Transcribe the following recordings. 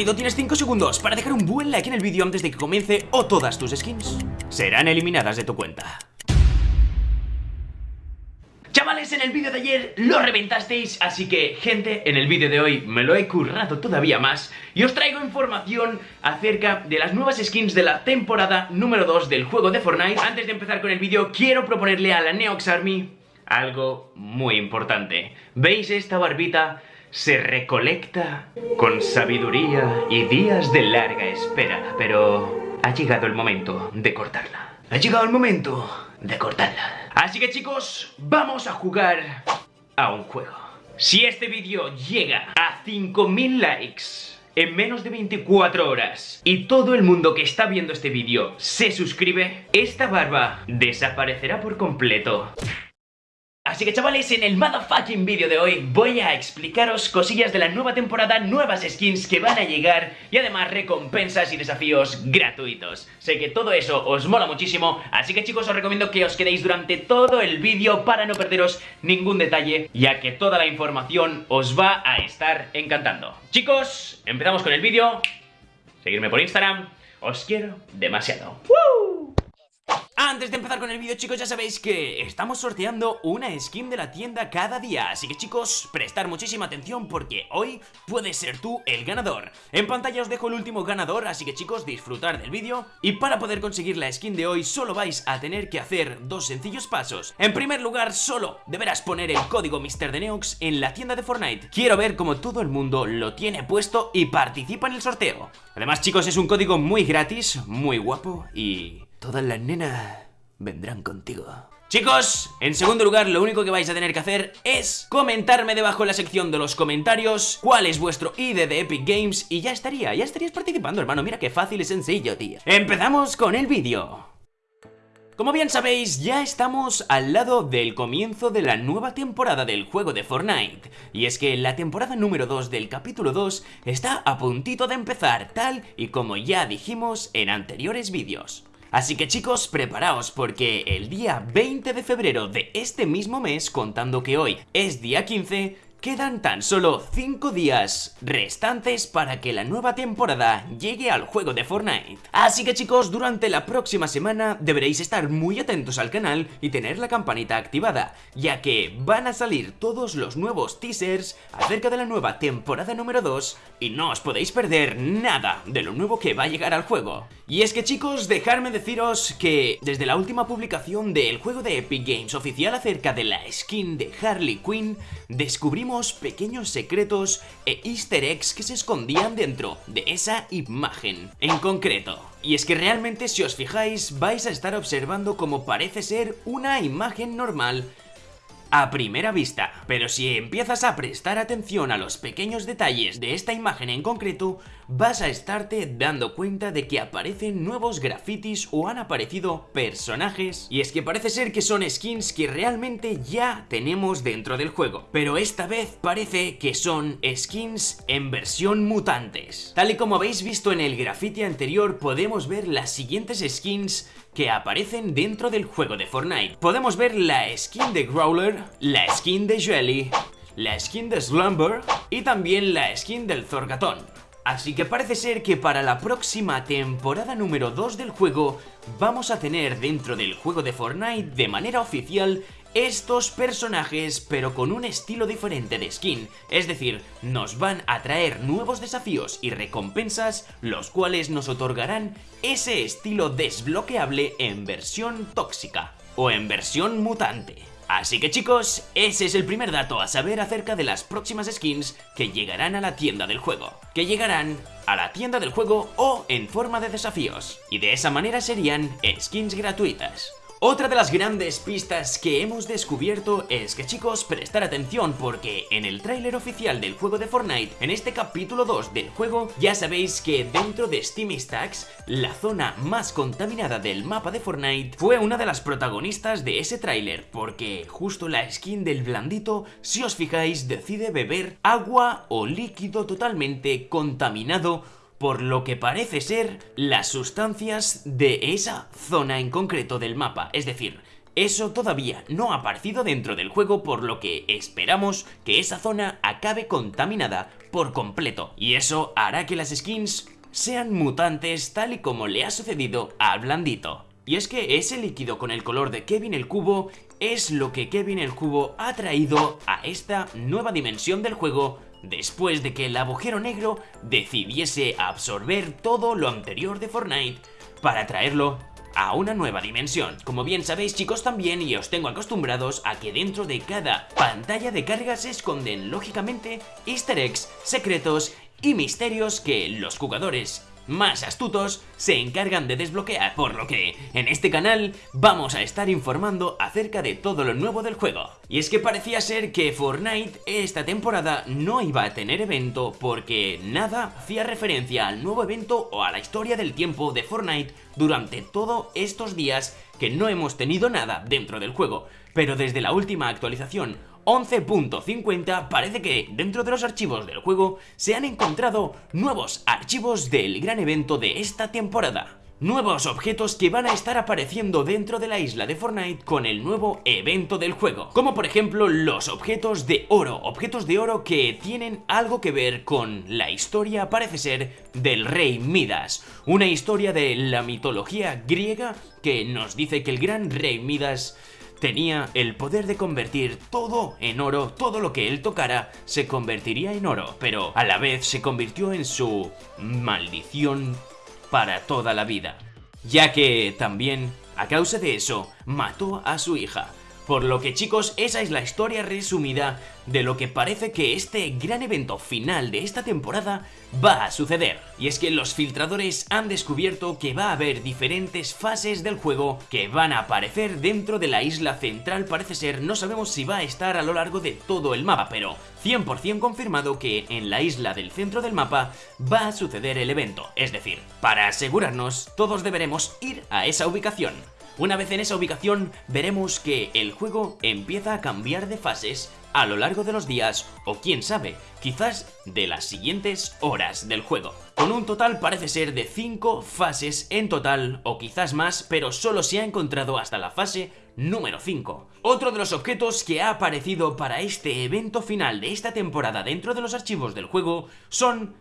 Tienes 5 segundos para dejar un buen like en el vídeo antes de que comience o todas tus skins serán eliminadas de tu cuenta. Chavales, en el vídeo de ayer lo reventasteis, así que, gente, en el vídeo de hoy me lo he currado todavía más y os traigo información acerca de las nuevas skins de la temporada número 2 del juego de Fortnite. Antes de empezar con el vídeo, quiero proponerle a la Neox Army algo muy importante. ¿Veis esta barbita? Se recolecta con sabiduría y días de larga espera, pero ha llegado el momento de cortarla. Ha llegado el momento de cortarla. Así que chicos, vamos a jugar a un juego. Si este vídeo llega a 5000 likes en menos de 24 horas y todo el mundo que está viendo este vídeo se suscribe, esta barba desaparecerá por completo. Así que chavales, en el motherfucking vídeo de hoy voy a explicaros cosillas de la nueva temporada, nuevas skins que van a llegar y además recompensas y desafíos gratuitos. Sé que todo eso os mola muchísimo, así que chicos os recomiendo que os quedéis durante todo el vídeo para no perderos ningún detalle, ya que toda la información os va a estar encantando. Chicos, empezamos con el vídeo, seguirme por Instagram, os quiero demasiado. Antes de empezar con el vídeo chicos ya sabéis que estamos sorteando una skin de la tienda cada día. Así que chicos, prestar muchísima atención porque hoy puedes ser tú el ganador. En pantalla os dejo el último ganador, así que chicos disfrutar del vídeo. Y para poder conseguir la skin de hoy solo vais a tener que hacer dos sencillos pasos. En primer lugar solo deberás poner el código MrDeneox en la tienda de Fortnite. Quiero ver cómo todo el mundo lo tiene puesto y participa en el sorteo. Además chicos es un código muy gratis, muy guapo y Todas las nenas vendrán contigo. Chicos, en segundo lugar lo único que vais a tener que hacer es comentarme debajo en la sección de los comentarios cuál es vuestro ID de Epic Games y ya estaría, ya estarías participando hermano, mira qué fácil y sencillo tío. Empezamos con el vídeo. Como bien sabéis, ya estamos al lado del comienzo de la nueva temporada del juego de Fortnite. Y es que la temporada número 2 del capítulo 2 está a puntito de empezar, tal y como ya dijimos en anteriores vídeos. Así que chicos, preparaos porque el día 20 de febrero de este mismo mes, contando que hoy es día 15, Quedan tan solo 5 días restantes para que la nueva temporada llegue al juego de Fortnite. Así que chicos, durante la próxima semana deberéis estar muy atentos al canal y tener la campanita activada, ya que van a salir todos los nuevos teasers acerca de la nueva temporada número 2 y no os podéis perder nada de lo nuevo que va a llegar al juego. Y es que chicos, dejadme deciros que desde la última publicación del juego de Epic Games oficial acerca de la skin de Harley Quinn, descubrimos pequeños secretos e easter eggs que se escondían dentro de esa imagen en concreto. Y es que realmente si os fijáis vais a estar observando como parece ser una imagen normal a primera vista, pero si empiezas a prestar atención a los pequeños detalles de esta imagen en concreto, vas a estarte dando cuenta de que aparecen nuevos grafitis o han aparecido personajes, y es que parece ser que son skins que realmente ya tenemos dentro del juego, pero esta vez parece que son skins en versión mutantes. Tal y como habéis visto en el grafiti anterior, podemos ver las siguientes skins que aparecen dentro del juego de Fortnite. Podemos ver la skin de Growler, la skin de Jelly, la skin de Slumber y también la skin del Zorgatón. Así que parece ser que para la próxima temporada número 2 del juego vamos a tener dentro del juego de Fortnite de manera oficial estos personajes pero con un estilo diferente de skin, es decir, nos van a traer nuevos desafíos y recompensas los cuales nos otorgarán ese estilo desbloqueable en versión tóxica o en versión mutante. Así que chicos, ese es el primer dato a saber acerca de las próximas skins que llegarán a la tienda del juego. Que llegarán a la tienda del juego o en forma de desafíos. Y de esa manera serían skins gratuitas. Otra de las grandes pistas que hemos descubierto es que chicos, prestar atención porque en el tráiler oficial del juego de Fortnite, en este capítulo 2 del juego, ya sabéis que dentro de Steam Stacks, la zona más contaminada del mapa de Fortnite, fue una de las protagonistas de ese tráiler, porque justo la skin del blandito, si os fijáis, decide beber agua o líquido totalmente contaminado por lo que parece ser las sustancias de esa zona en concreto del mapa, es decir, eso todavía no ha aparecido dentro del juego por lo que esperamos que esa zona acabe contaminada por completo. Y eso hará que las skins sean mutantes tal y como le ha sucedido al blandito. Y es que ese líquido con el color de Kevin el Cubo es lo que Kevin el Cubo ha traído a esta nueva dimensión del juego después de que el agujero negro decidiese absorber todo lo anterior de Fortnite para traerlo a una nueva dimensión. Como bien sabéis chicos también y os tengo acostumbrados a que dentro de cada pantalla de carga se esconden lógicamente easter eggs, secretos y misterios que los jugadores más astutos se encargan de desbloquear, por lo que en este canal vamos a estar informando acerca de todo lo nuevo del juego. Y es que parecía ser que Fortnite esta temporada no iba a tener evento porque nada hacía referencia al nuevo evento o a la historia del tiempo de Fortnite durante todos estos días que no hemos tenido nada dentro del juego. Pero desde la última actualización 11.50 parece que dentro de los archivos del juego se han encontrado nuevos archivos del gran evento de esta temporada. Nuevos objetos que van a estar apareciendo dentro de la isla de Fortnite con el nuevo evento del juego. Como por ejemplo los objetos de oro. Objetos de oro que tienen algo que ver con la historia, parece ser, del rey Midas. Una historia de la mitología griega que nos dice que el gran rey Midas tenía el poder de convertir todo en oro, todo lo que él tocara se convertiría en oro, pero a la vez se convirtió en su maldición para toda la vida, ya que también, a causa de eso, mató a su hija. Por lo que chicos, esa es la historia resumida de lo que parece que este gran evento final de esta temporada va a suceder. Y es que los filtradores han descubierto que va a haber diferentes fases del juego que van a aparecer dentro de la isla central parece ser, no sabemos si va a estar a lo largo de todo el mapa, pero 100% confirmado que en la isla del centro del mapa va a suceder el evento, es decir, para asegurarnos todos deberemos ir a esa ubicación. Una vez en esa ubicación veremos que el juego empieza a cambiar de fases a lo largo de los días o quién sabe, quizás de las siguientes horas del juego. Con un total parece ser de 5 fases en total o quizás más, pero solo se ha encontrado hasta la fase número 5. Otro de los objetos que ha aparecido para este evento final de esta temporada dentro de los archivos del juego son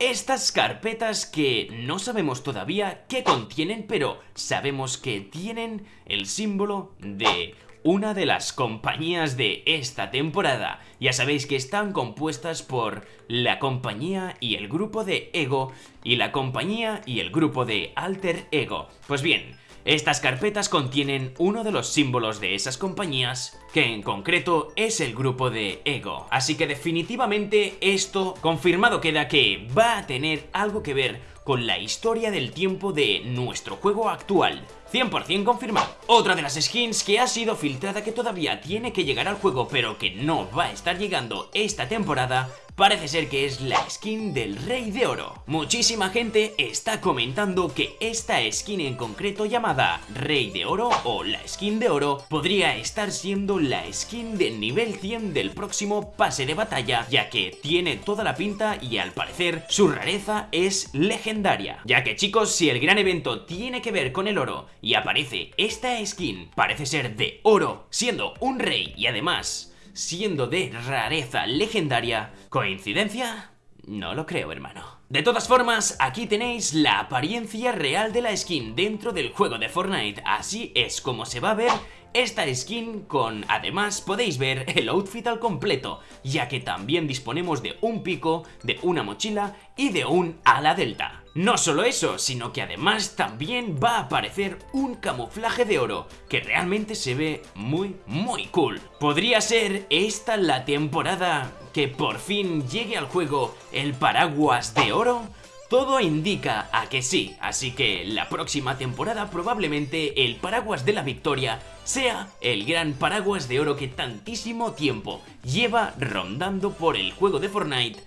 estas carpetas que no sabemos todavía qué contienen, pero sabemos que tienen el símbolo de una de las compañías de esta temporada. Ya sabéis que están compuestas por la compañía y el grupo de Ego y la compañía y el grupo de Alter Ego. Pues bien, estas carpetas contienen uno de los símbolos de esas compañías, que en concreto es el grupo de Ego. Así que definitivamente esto confirmado queda que va a tener algo que ver con la historia del tiempo de nuestro juego actual. 100% confirmado. Otra de las skins que ha sido filtrada que todavía tiene que llegar al juego pero que no va a estar llegando esta temporada Parece ser que es la skin del Rey de Oro. Muchísima gente está comentando que esta skin en concreto llamada Rey de Oro o la skin de oro podría estar siendo la skin del nivel 100 del próximo pase de batalla ya que tiene toda la pinta y al parecer su rareza es legendaria. Ya que chicos, si el gran evento tiene que ver con el oro y aparece esta skin, parece ser de oro, siendo un rey y además siendo de rareza legendaria. ¿Coincidencia? No lo creo, hermano. De todas formas, aquí tenéis la apariencia real de la skin dentro del juego de Fortnite. Así es como se va a ver esta skin con, además, podéis ver el outfit al completo, ya que también disponemos de un pico, de una mochila y de un ala delta. No solo eso, sino que además también va a aparecer un camuflaje de oro, que realmente se ve muy, muy cool. ¿Podría ser esta la temporada que por fin llegue al juego el paraguas de oro? Todo indica a que sí, así que la próxima temporada probablemente el paraguas de la victoria sea el gran paraguas de oro que tantísimo tiempo lleva rondando por el juego de Fortnite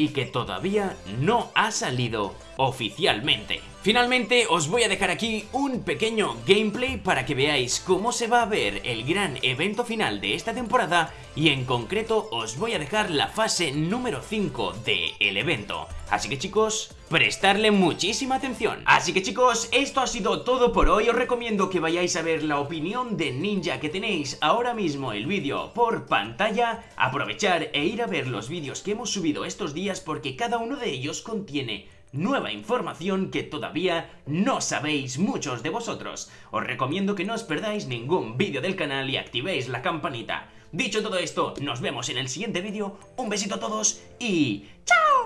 y que todavía no ha salido oficialmente. Finalmente os voy a dejar aquí un pequeño gameplay para que veáis cómo se va a ver el gran evento final de esta temporada y en concreto os voy a dejar la fase número 5 del evento. Así que chicos, prestarle muchísima atención. Así que chicos, esto ha sido todo por hoy. Os recomiendo que vayáis a ver la opinión de Ninja que tenéis ahora mismo el vídeo por pantalla. Aprovechar e ir a ver los vídeos que hemos subido estos días porque cada uno de ellos contiene nueva información que todavía no sabéis muchos de vosotros. Os recomiendo que no os perdáis ningún vídeo del canal y activéis la campanita. Dicho todo esto, nos vemos en el siguiente vídeo, un besito a todos y ¡chao!